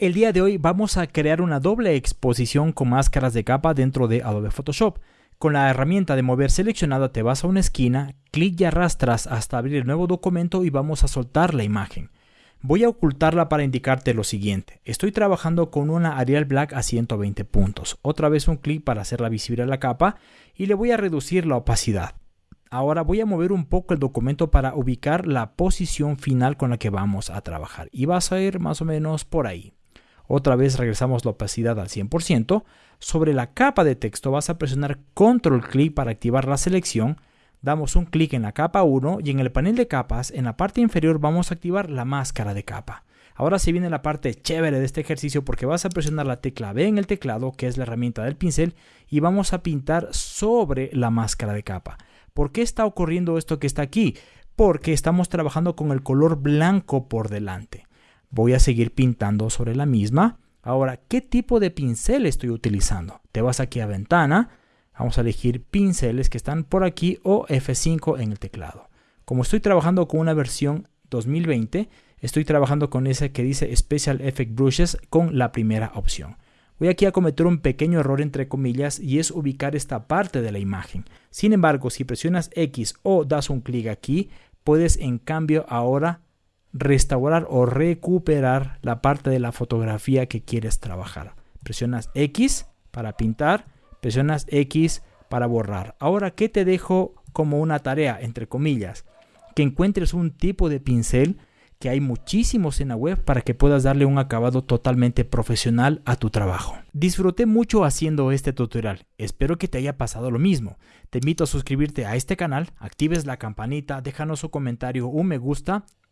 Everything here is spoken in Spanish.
El día de hoy vamos a crear una doble exposición con máscaras de capa dentro de Adobe Photoshop. Con la herramienta de mover seleccionada te vas a una esquina, clic y arrastras hasta abrir el nuevo documento y vamos a soltar la imagen. Voy a ocultarla para indicarte lo siguiente. Estoy trabajando con una Arial Black a 120 puntos. Otra vez un clic para hacerla visible a la capa y le voy a reducir la opacidad. Ahora voy a mover un poco el documento para ubicar la posición final con la que vamos a trabajar y vas a ir más o menos por ahí. Otra vez regresamos la opacidad al 100%. Sobre la capa de texto vas a presionar control clic para activar la selección. Damos un clic en la capa 1 y en el panel de capas, en la parte inferior vamos a activar la máscara de capa. Ahora se viene la parte chévere de este ejercicio porque vas a presionar la tecla B en el teclado, que es la herramienta del pincel, y vamos a pintar sobre la máscara de capa. ¿Por qué está ocurriendo esto que está aquí? Porque estamos trabajando con el color blanco por delante. Voy a seguir pintando sobre la misma. Ahora, ¿qué tipo de pincel estoy utilizando? Te vas aquí a ventana, vamos a elegir pinceles que están por aquí o F5 en el teclado. Como estoy trabajando con una versión 2020, estoy trabajando con esa que dice Special Effect Brushes con la primera opción. Voy aquí a cometer un pequeño error entre comillas y es ubicar esta parte de la imagen. Sin embargo, si presionas X o das un clic aquí, puedes en cambio ahora restaurar o recuperar la parte de la fotografía que quieres trabajar. Presionas X para pintar, presionas X para borrar. Ahora, ¿qué te dejo como una tarea, entre comillas? Que encuentres un tipo de pincel que hay muchísimos en la web para que puedas darle un acabado totalmente profesional a tu trabajo. Disfruté mucho haciendo este tutorial, espero que te haya pasado lo mismo. Te invito a suscribirte a este canal, actives la campanita, déjanos un comentario, un me gusta